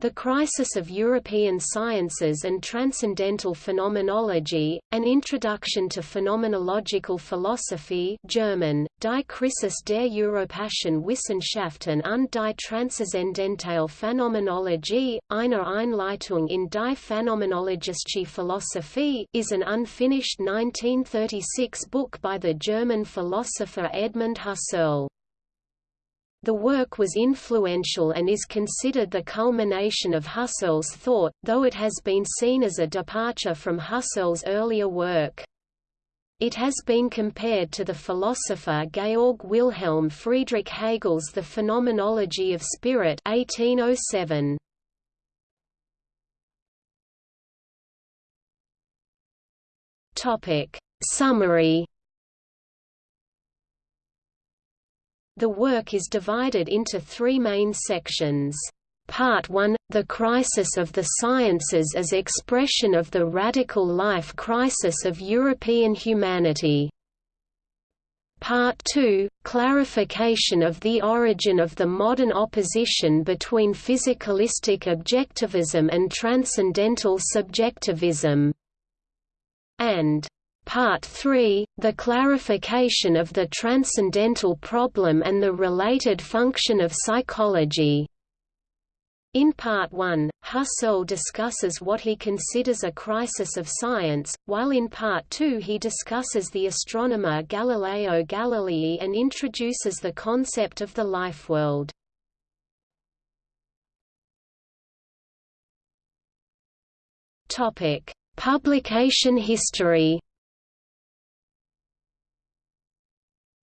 The Crisis of European Sciences and Transcendental Phenomenology, An Introduction to Phenomenological Philosophy German, Die Krisis der Europäischen Wissenschaften und die Transzendentale Phänomenologie, eine Einleitung in die Phänomenologische Philosophie is an unfinished 1936 book by the German philosopher Edmund Husserl. The work was influential and is considered the culmination of Husserl's thought, though it has been seen as a departure from Husserl's earlier work. It has been compared to the philosopher Georg Wilhelm Friedrich Hegel's The Phenomenology of Spirit 1807. Summary The work is divided into three main sections. Part 1 – The crisis of the sciences as expression of the radical life crisis of European humanity. Part 2 – Clarification of the origin of the modern opposition between physicalistic objectivism and transcendental subjectivism. And Part 3, the clarification of the transcendental problem and the related function of psychology. In Part 1, Husserl discusses what he considers a crisis of science, while in Part 2 he discusses the astronomer Galileo Galilei and introduces the concept of the life world. Publication history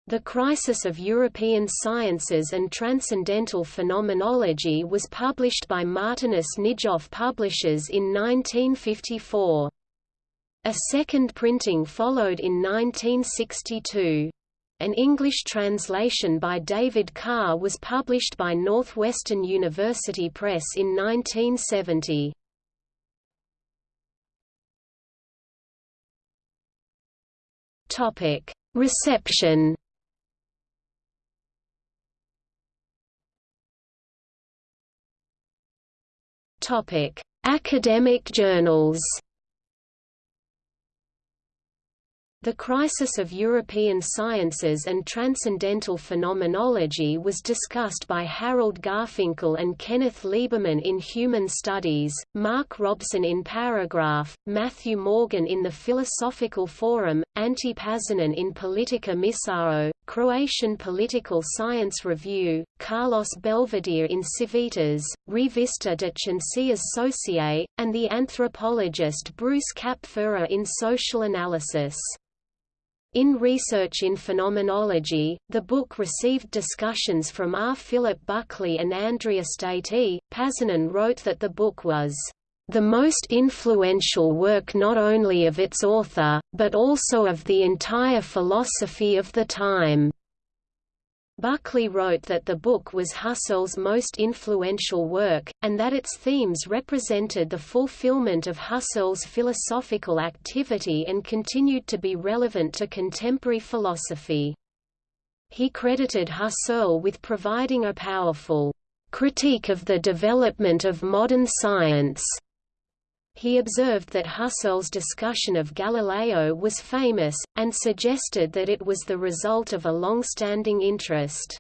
The Crisis of European Sciences and Transcendental Phenomenology was published by Martinus Nijhoff Publishers in 1954. A second printing followed in 1962. An English translation by David Carr was published by Northwestern University Press in 1970. Reception Topic: Academic journals. The crisis of European sciences and transcendental phenomenology was discussed by Harold Garfinkel and Kenneth Lieberman in Human Studies, Mark Robson in Paragraph, Matthew Morgan in the Philosophical Forum, Ante Pažanin in Politica Misao, Croatian Political Science Review, Carlos Belvedere in Civitas, Revista de Ciencias Sociae, and the anthropologist Bruce Kapferer in Social Analysis. In Research in Phenomenology, the book received discussions from R. Philip Buckley and Andrea Staiti. Pažanin wrote that the book was the most influential work not only of its author, but also of the entire philosophy of the time. Buckley wrote that the book was Husserl's most influential work, and that its themes represented the fulfillment of Husserl's philosophical activity and continued to be relevant to contemporary philosophy. He credited Husserl with providing a powerful critique of the development of modern science he observed that Husserl's discussion of Galileo was famous, and suggested that it was the result of a long-standing interest.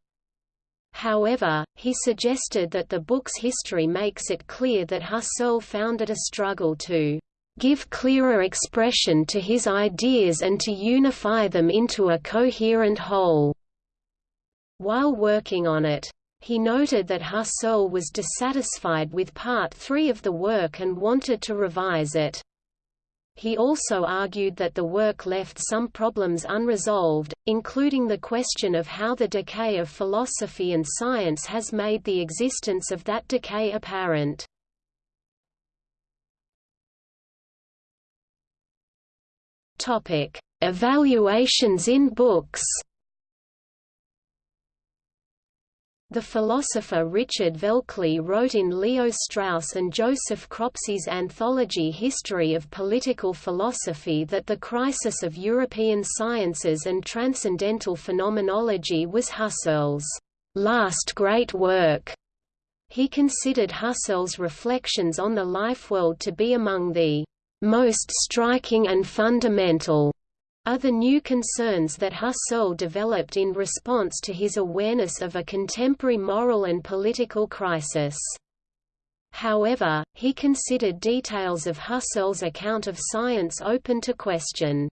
However, he suggested that the book's history makes it clear that Husserl found it a struggle to give clearer expression to his ideas and to unify them into a coherent whole. While working on it, he noted that Husserl was dissatisfied with Part 3 of the work and wanted to revise it. He also argued that the work left some problems unresolved, including the question of how the decay of philosophy and science has made the existence of that decay apparent. Evaluations in books The philosopher Richard Velkley wrote in Leo Strauss and Joseph Cropsey's anthology History of Political Philosophy that the crisis of European sciences and transcendental phenomenology was Husserl's last great work. He considered Husserl's reflections on the life world to be among the most striking and fundamental are the new concerns that Husserl developed in response to his awareness of a contemporary moral and political crisis. However, he considered details of Husserl's account of science open to question.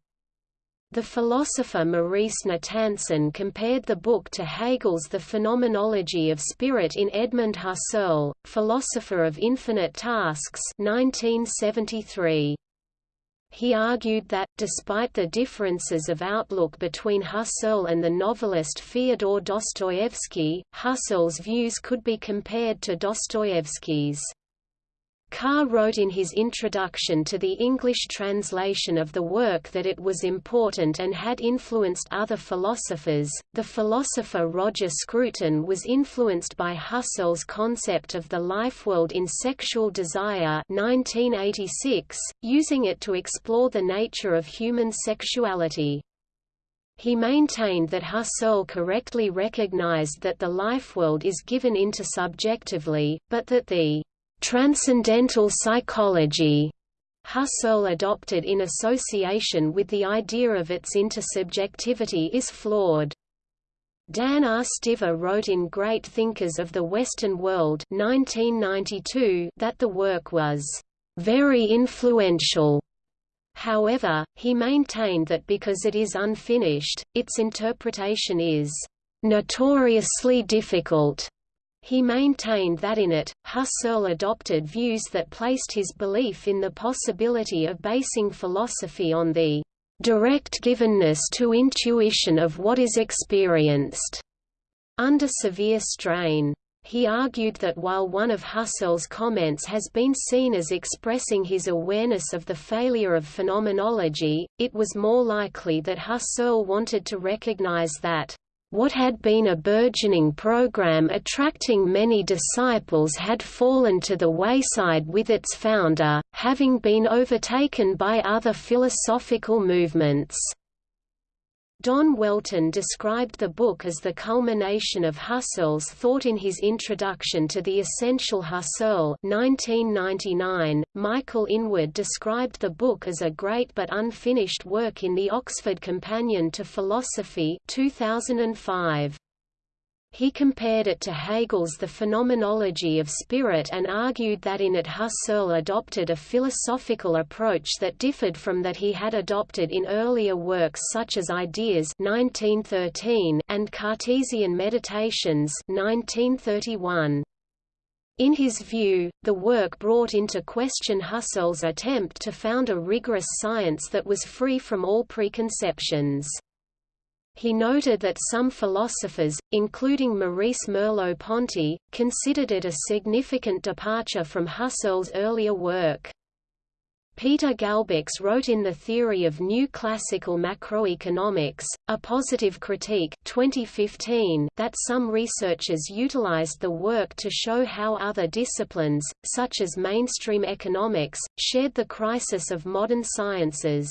The philosopher Maurice Natanson compared the book to Hegel's The Phenomenology of Spirit in Edmund Husserl, Philosopher of Infinite Tasks 1973. He argued that, despite the differences of outlook between Husserl and the novelist Fyodor Dostoevsky, Husserl's views could be compared to Dostoevsky's. Carr wrote in his introduction to the English translation of the work that it was important and had influenced other philosophers. The philosopher Roger Scruton was influenced by Husserl's concept of the life world in Sexual Desire 1986, using it to explore the nature of human sexuality. He maintained that Husserl correctly recognized that the life world is given intersubjectively, but that the Transcendental psychology Husserl adopted in association with the idea of its intersubjectivity is flawed. Dan R. Stiver wrote in Great Thinkers of the Western World 1992 that the work was very influential. However, he maintained that because it is unfinished, its interpretation is notoriously difficult. He maintained that in it, Husserl adopted views that placed his belief in the possibility of basing philosophy on the direct givenness to intuition of what is experienced, under severe strain. He argued that while one of Husserl's comments has been seen as expressing his awareness of the failure of phenomenology, it was more likely that Husserl wanted to recognize that what had been a burgeoning program attracting many disciples had fallen to the wayside with its founder, having been overtaken by other philosophical movements. Don Welton described the book as the culmination of Husserl's thought in his introduction to The Essential Husserl 1999. .Michael Inwood described the book as a great but unfinished work in the Oxford Companion to Philosophy 2005. He compared it to Hegel's The Phenomenology of Spirit and argued that in it Husserl adopted a philosophical approach that differed from that he had adopted in earlier works such as Ideas 1913 and Cartesian Meditations 1931. In his view, the work brought into question Husserl's attempt to found a rigorous science that was free from all preconceptions. He noted that some philosophers, including Maurice Merleau-Ponty, considered it a significant departure from Husserl's earlier work. Peter Galbács wrote in The Theory of New Classical Macroeconomics, A Positive Critique 2015, that some researchers utilized the work to show how other disciplines, such as mainstream economics, shared the crisis of modern sciences.